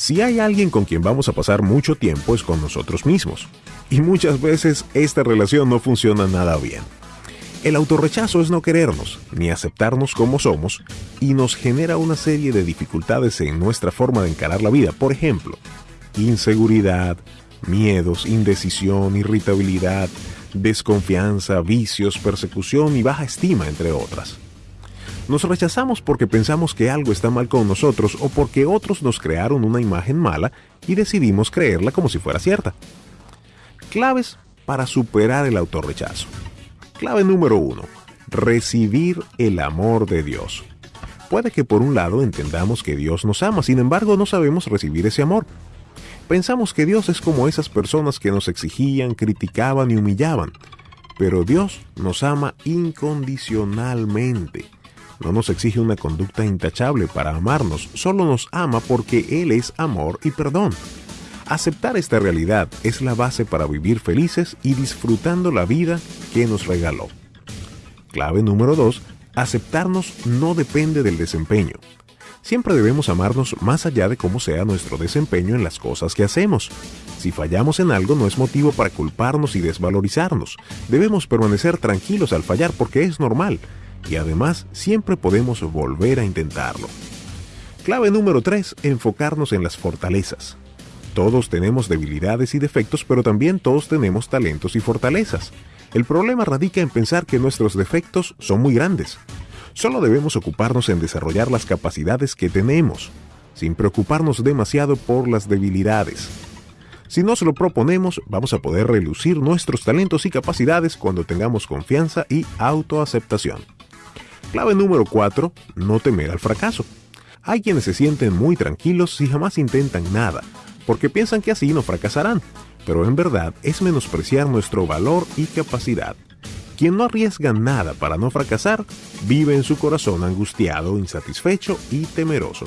Si hay alguien con quien vamos a pasar mucho tiempo es con nosotros mismos. Y muchas veces esta relación no funciona nada bien. El autorrechazo es no querernos, ni aceptarnos como somos, y nos genera una serie de dificultades en nuestra forma de encarar la vida. Por ejemplo, inseguridad, miedos, indecisión, irritabilidad, desconfianza, vicios, persecución y baja estima, entre otras. Nos rechazamos porque pensamos que algo está mal con nosotros o porque otros nos crearon una imagen mala y decidimos creerla como si fuera cierta. Claves para superar el autorrechazo. Clave número uno. Recibir el amor de Dios. Puede que por un lado entendamos que Dios nos ama, sin embargo no sabemos recibir ese amor. Pensamos que Dios es como esas personas que nos exigían, criticaban y humillaban. Pero Dios nos ama incondicionalmente. No nos exige una conducta intachable para amarnos, solo nos ama porque Él es amor y perdón. Aceptar esta realidad es la base para vivir felices y disfrutando la vida que nos regaló. Clave número 2. Aceptarnos no depende del desempeño. Siempre debemos amarnos más allá de cómo sea nuestro desempeño en las cosas que hacemos. Si fallamos en algo no es motivo para culparnos y desvalorizarnos. Debemos permanecer tranquilos al fallar porque es normal y además siempre podemos volver a intentarlo. Clave número 3. Enfocarnos en las fortalezas. Todos tenemos debilidades y defectos, pero también todos tenemos talentos y fortalezas. El problema radica en pensar que nuestros defectos son muy grandes. Solo debemos ocuparnos en desarrollar las capacidades que tenemos, sin preocuparnos demasiado por las debilidades. Si nos lo proponemos, vamos a poder relucir nuestros talentos y capacidades cuando tengamos confianza y autoaceptación. Clave número 4. No temer al fracaso. Hay quienes se sienten muy tranquilos si jamás intentan nada, porque piensan que así no fracasarán, pero en verdad es menospreciar nuestro valor y capacidad. Quien no arriesga nada para no fracasar, vive en su corazón angustiado, insatisfecho y temeroso.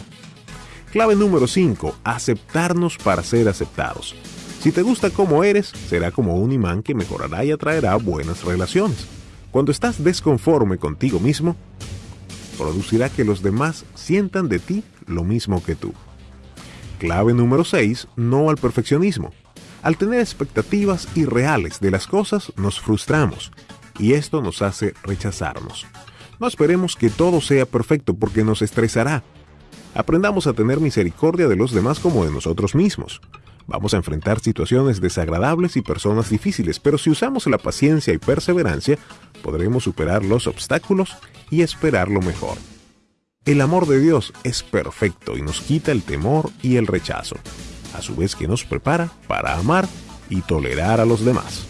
Clave número 5. Aceptarnos para ser aceptados. Si te gusta como eres, será como un imán que mejorará y atraerá buenas relaciones. Cuando estás desconforme contigo mismo, producirá que los demás sientan de ti lo mismo que tú. Clave número 6. No al perfeccionismo. Al tener expectativas irreales de las cosas, nos frustramos y esto nos hace rechazarnos. No esperemos que todo sea perfecto porque nos estresará. Aprendamos a tener misericordia de los demás como de nosotros mismos. Vamos a enfrentar situaciones desagradables y personas difíciles, pero si usamos la paciencia y perseverancia, podremos superar los obstáculos y esperar lo mejor. El amor de Dios es perfecto y nos quita el temor y el rechazo, a su vez que nos prepara para amar y tolerar a los demás.